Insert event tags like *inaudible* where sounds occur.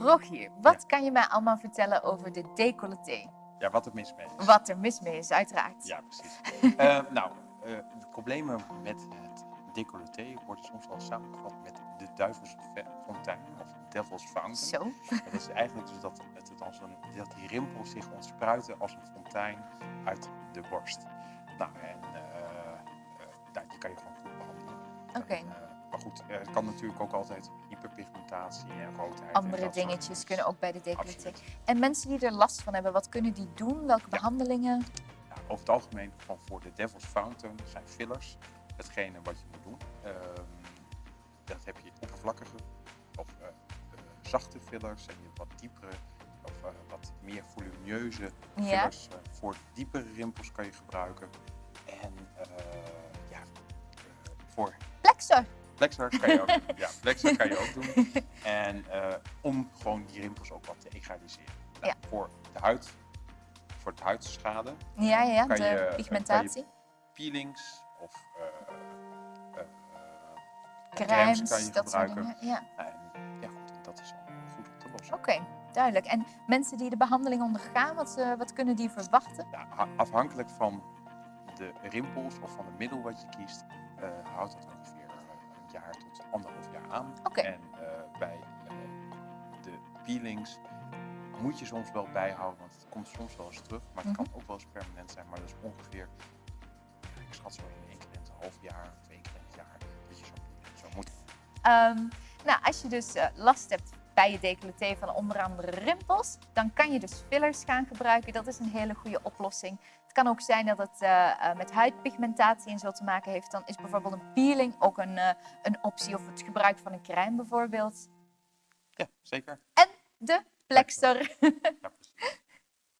Rogier, wat kan je mij allemaal vertellen over de decolleté? Ja, wat er mis mee is. Wat er mis mee is, uiteraard. Ja, precies. *laughs* Eh, nou, eh, de problemen met het decolleté worden soms wel samengevat met de duivelsfontein of devil's fountain. Zo. Dat is eigenlijk dus dat, het als een, dat die rimpels zich ontspruiten als een fontein uit de borst. Nou, en eh, nou, die kan je gewoon goed behandelen. Oké. Maar goed, eh, het kan natuurlijk ook altijd hyperpigmentatie en roodheid. Andere dingetjes kunnen ook bij de decolleté. En mensen die er last van hebben, wat kunnen die doen? Welke behandelingen? Ja, over het algemeen van voor de Devil's Fountain zijn fillers hetgene wat je moet doen. Ehm, dat heb je oppervlakkige of eh, zachte fillers en je wat diepere of wat meer volumineuze fillers. Voor diepere rimpels kan je gebruiken. En ja, voor Plexor. Plexar kan je ook, *laughs* ja, Plexar kan je ook doen. En eh, om gewoon die rimpels ook wat te egaliseren. Nou, Ja. Voor de huid, voor het huidschade, Ja, ja, de je- eh, kan je- pigmentatie. peelings of eh, Crèmes, kan je dat soort gebruiken. dingen. Ja. En ja, goed, dat is allemaal goed om te lossen. Oké, duidelijk. En mensen die de behandeling ondergaan, wat, wat kunnen die verwachten? Ja, afhankelijk van de rimpels of van het middel wat je kiest, houdt het ongeveer jaar tot anderhalf jaar aan. En eh, bij eh, de peelings moet je soms wel bijhouden, want het komt soms wel eens terug. Maar het Mhm. kan ook wel eens permanent zijn, maar dat is ongeveer, ja, ik schat zo in één keer in het half jaar één keer in het jaar, dat je zou moeten. Ehm, nou, als je dus eh, last hebt bij je decolleté van onder andere rimpels, dan kan je dus fillers gaan gebruiken. Dat is een hele goede oplossing. Het kan ook zijn dat het eh, eh, met huidpigmentatie en zo te maken heeft. Dan is bijvoorbeeld een peeling ook een, eh, een optie of het gebruik van een crème bijvoorbeeld. Ja, zeker. De Plexor. Ja. *laughs*